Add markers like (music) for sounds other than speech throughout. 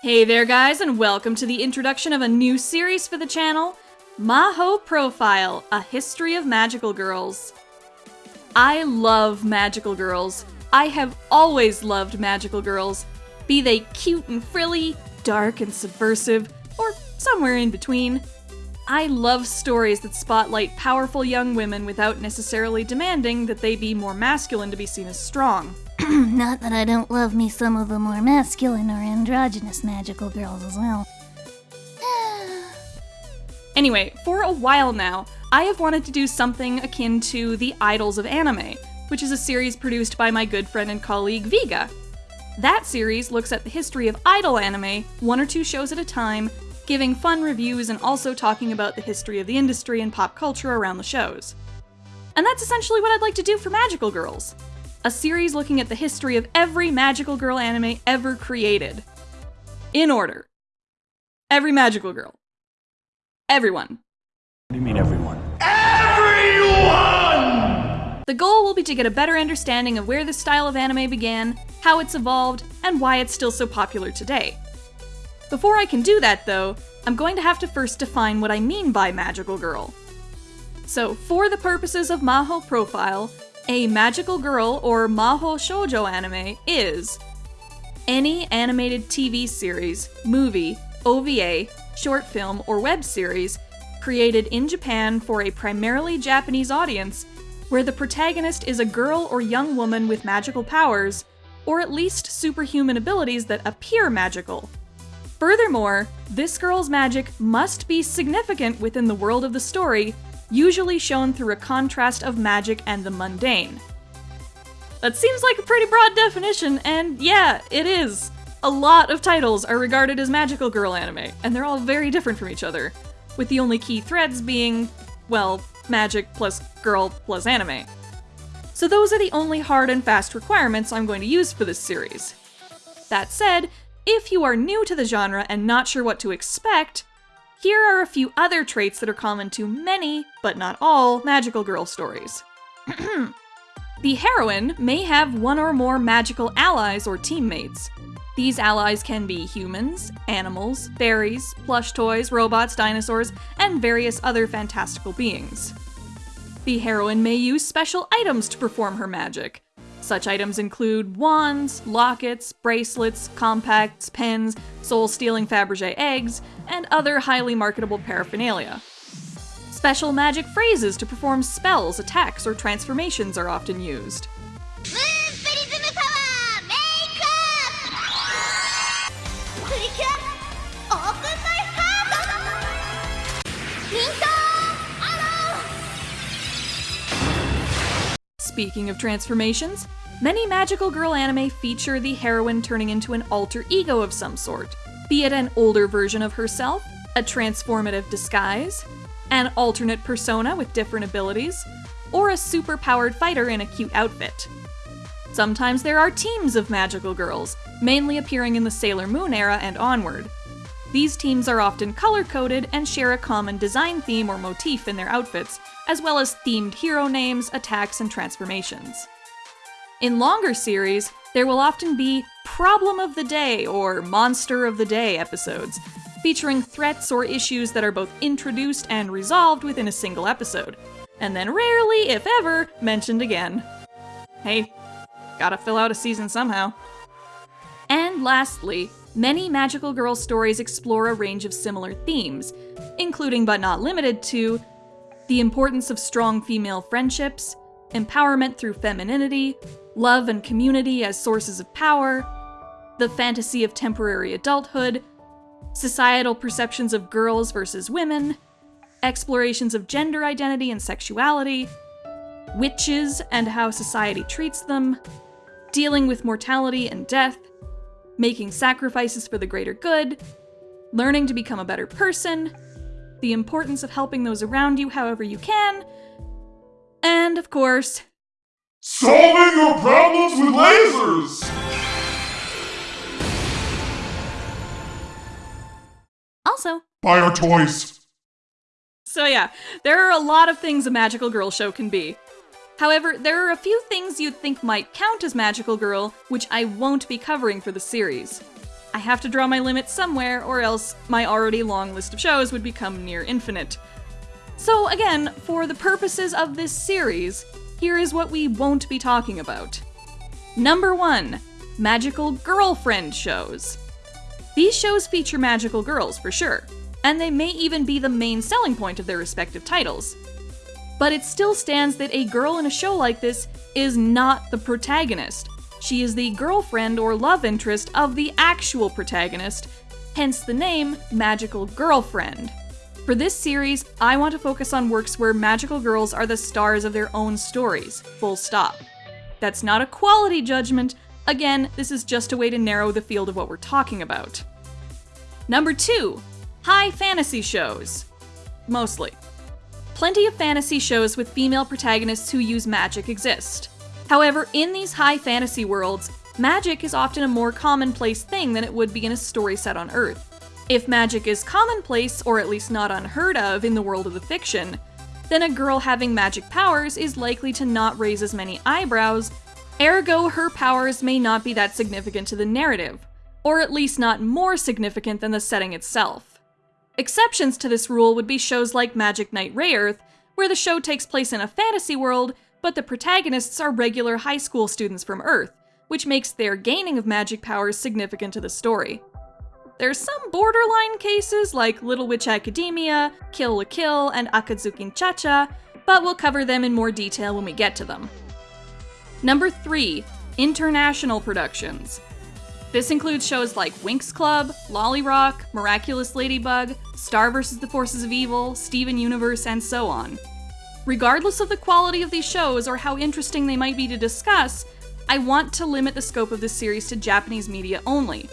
Hey there guys and welcome to the introduction of a new series for the channel, Maho Profile, A History of Magical Girls. I love magical girls. I have always loved magical girls, be they cute and frilly, dark and subversive, or somewhere in between. I love stories that spotlight powerful young women without necessarily demanding that they be more masculine to be seen as strong. (clears throat) Not that I don't love me some of the more masculine or androgynous magical girls as well. (sighs) Anyway, for a while now, I have wanted to do something akin to The Idols of Anime, which is a series produced by my good friend and colleague Viga. That series looks at the history of idol anime, one or two shows at a time, giving fun reviews and also talking about the history of the industry and pop culture around the shows. And that's essentially what I'd like to do for Magical Girls a series looking at the history of every magical girl anime ever created. In order. Every magical girl. Everyone. What do you mean, everyone? EVERYONE! The goal will be to get a better understanding of where this style of anime began, how it's evolved, and why it's still so popular today. Before I can do that, though, I'm going to have to first define what I mean by magical girl. So, for the purposes of Maho Profile, a magical girl or Maho Shoujo anime is any animated TV series, movie, OVA, short film, or web series created in Japan for a primarily Japanese audience where the protagonist is a girl or young woman with magical powers, or at least superhuman abilities that appear magical. Furthermore, this girl's magic must be significant within the world of the story, usually shown through a contrast of magic and the mundane. That seems like a pretty broad definition, and yeah, it is. A lot of titles are regarded as magical girl anime, and they're all very different from each other, with the only key threads being, well, magic plus girl plus anime. So those are the only hard and fast requirements I'm going to use for this series. That said, if you are new to the genre and not sure what to expect, here are a few other traits that are common to many, but not all, magical girl stories. (clears throat) the heroine may have one or more magical allies or teammates. These allies can be humans, animals, fairies, plush toys, robots, dinosaurs, and various other fantastical beings. The heroine may use special items to perform her magic. Such items include wands, lockets, bracelets, compacts, pens, soul-stealing Fabergé eggs, and other highly marketable paraphernalia. Special magic phrases to perform spells, attacks, or transformations are often used. Speaking of transformations, many magical girl anime feature the heroine turning into an alter ego of some sort, be it an older version of herself, a transformative disguise, an alternate persona with different abilities, or a super-powered fighter in a cute outfit. Sometimes there are teams of magical girls, mainly appearing in the Sailor Moon era and onward. These teams are often color-coded and share a common design theme or motif in their outfits, as well as themed hero names, attacks, and transformations. In longer series, there will often be Problem of the Day or Monster of the Day episodes, featuring threats or issues that are both introduced and resolved within a single episode, and then rarely, if ever, mentioned again. Hey, gotta fill out a season somehow. And lastly, many magical girl stories explore a range of similar themes, including but not limited to the importance of strong female friendships, empowerment through femininity, love and community as sources of power, the fantasy of temporary adulthood, societal perceptions of girls versus women, explorations of gender identity and sexuality, witches and how society treats them, dealing with mortality and death, making sacrifices for the greater good, learning to become a better person, the importance of helping those around you however you can, and of course, Solving your problems with lasers! also. Buy our toys! So yeah, there are a lot of things a magical girl show can be. However, there are a few things you'd think might count as magical girl, which I won't be covering for the series. I have to draw my limit somewhere, or else my already long list of shows would become near infinite. So, again, for the purposes of this series, here is what we won't be talking about. Number 1 Magical Girlfriend Shows. These shows feature magical girls, for sure, and they may even be the main selling point of their respective titles. But it still stands that a girl in a show like this is not the protagonist. She is the girlfriend or love interest of the actual protagonist, hence the name Magical Girlfriend. For this series, I want to focus on works where magical girls are the stars of their own stories, full stop. That's not a quality judgment, again, this is just a way to narrow the field of what we're talking about. Number 2. High fantasy shows. Mostly. Plenty of fantasy shows with female protagonists who use magic exist. However, in these high fantasy worlds, magic is often a more commonplace thing than it would be in a story set on Earth. If magic is commonplace, or at least not unheard of, in the world of the fiction, then a girl having magic powers is likely to not raise as many eyebrows, ergo, her powers may not be that significant to the narrative, or at least not more significant than the setting itself. Exceptions to this rule would be shows like Magic Knight Rayearth, where the show takes place in a fantasy world, but the protagonists are regular high school students from Earth, which makes their gaining of magic powers significant to the story. There's some borderline cases like Little Witch Academia, Kill la Kill, and Akazukin Cha-Cha, but we'll cover them in more detail when we get to them. Number 3. International productions. This includes shows like Winx Club, LoliRock, Miraculous Ladybug, Star vs. the Forces of Evil, Steven Universe, and so on. Regardless of the quality of these shows or how interesting they might be to discuss, I want to limit the scope of this series to Japanese media only.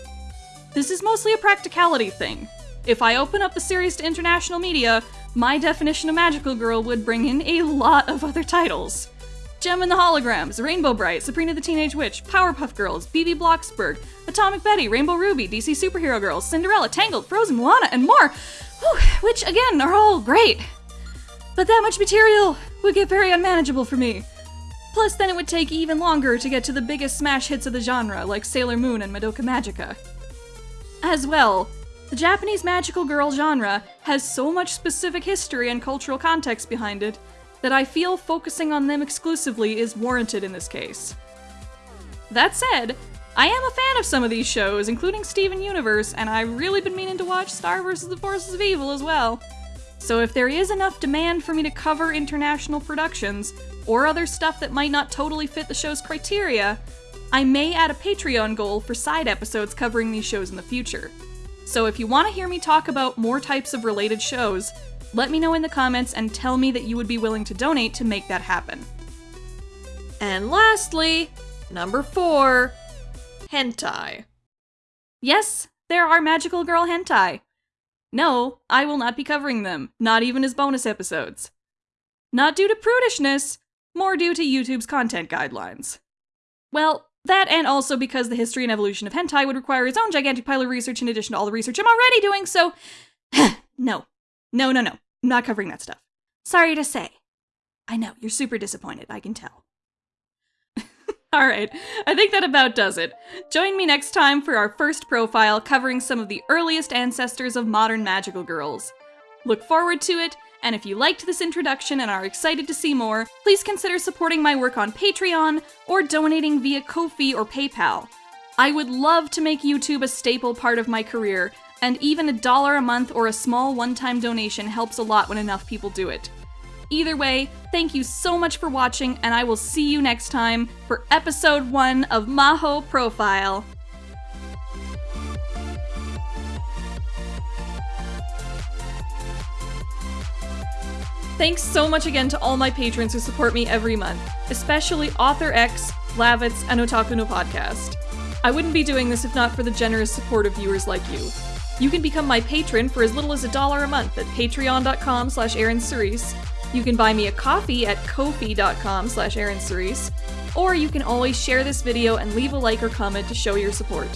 This is mostly a practicality thing. If I open up the series to international media, my definition of Magical Girl would bring in a lot of other titles. Jem and the Holograms, Rainbow Brite, Sabrina the Teenage Witch, Powerpuff Girls, Bibi Blocksberg, Atomic Betty, Rainbow Ruby, DC Superhero Girls, Cinderella, Tangled, Frozen, Moana, and more, which again are all great. But that much material would get very unmanageable for me. Plus, then it would take even longer to get to the biggest smash hits of the genre, like Sailor Moon and Madoka Magica. As well, the Japanese magical girl genre has so much specific history and cultural context behind it that I feel focusing on them exclusively is warranted in this case. That said, I am a fan of some of these shows, including Steven Universe, and I've really been meaning to watch Star vs. the Forces of Evil as well. So if there is enough demand for me to cover international productions, or other stuff that might not totally fit the show's criteria, I may add a Patreon goal for side episodes covering these shows in the future. So if you want to hear me talk about more types of related shows, let me know in the comments and tell me that you would be willing to donate to make that happen. And lastly, number 4, hentai. Yes, there are magical girl hentai. No, I will not be covering them, not even as bonus episodes. Not due to prudishness, more due to YouTube's content guidelines. Well, that and also because the history and evolution of hentai would require its own gigantic pile of research in addition to all the research I'm already doing, so (sighs) no. No, no, no. I'm not covering that stuff. Sorry to say. I know, you're super disappointed, I can tell. (laughs) Alright, I think that about does it. Join me next time for our first profile covering some of the earliest ancestors of modern magical girls. Look forward to it, and if you liked this introduction and are excited to see more, please consider supporting my work on Patreon or donating via Ko-fi or PayPal. I would love to make YouTube a staple part of my career, and even a dollar a month or a small one-time donation helps a lot when enough people do it. Either way, thank you so much for watching, and I will see you next time for episode 1 of Maho Profile. Thanks so much again to all my patrons who support me every month, especially Author X, Lavitz, and Otaku no Podcast. I wouldn't be doing this if not for the generous support of viewers like you. You can become my patron for as little as a dollar a month at patreon.com slash You can buy me a coffee at ko-fi.com slash or you can always share this video and leave a like or comment to show your support.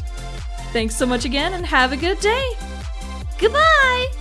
Thanks so much again and have a good day! Goodbye!